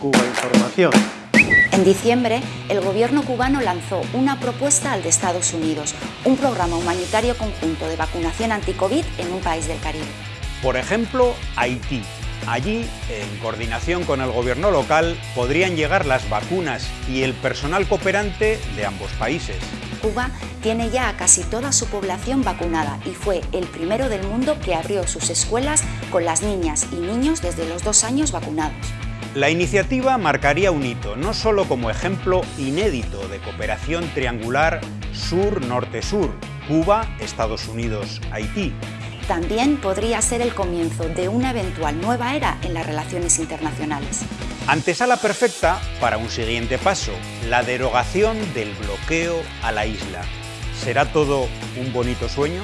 Cuba Información. En diciembre, el gobierno cubano lanzó una propuesta al de Estados Unidos, un programa humanitario conjunto de vacunación anti-COVID en un país del Caribe. Por ejemplo, Haití. Allí, en coordinación con el gobierno local, podrían llegar las vacunas y el personal cooperante de ambos países. Cuba tiene ya a casi toda su población vacunada y fue el primero del mundo que abrió sus escuelas con las niñas y niños desde los dos años vacunados. La iniciativa marcaría un hito, no solo como ejemplo inédito de cooperación triangular sur-norte-sur, Cuba, Estados Unidos, Haití, también podría ser el comienzo de una eventual nueva era en las relaciones internacionales. Antesala perfecta para un siguiente paso, la derogación del bloqueo a la isla. ¿Será todo un bonito sueño?